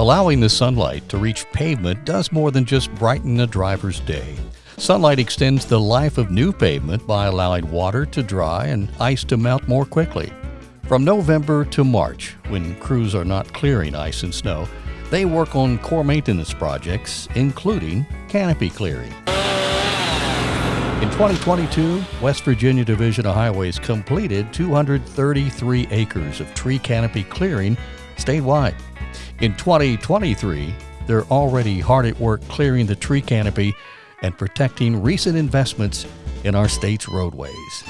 Allowing the sunlight to reach pavement does more than just brighten a driver's day. Sunlight extends the life of new pavement by allowing water to dry and ice to melt more quickly. From November to March, when crews are not clearing ice and snow, they work on core maintenance projects, including canopy clearing. In 2022, West Virginia Division of Highways completed 233 acres of tree canopy clearing statewide. In 2023, they're already hard at work clearing the tree canopy and protecting recent investments in our state's roadways.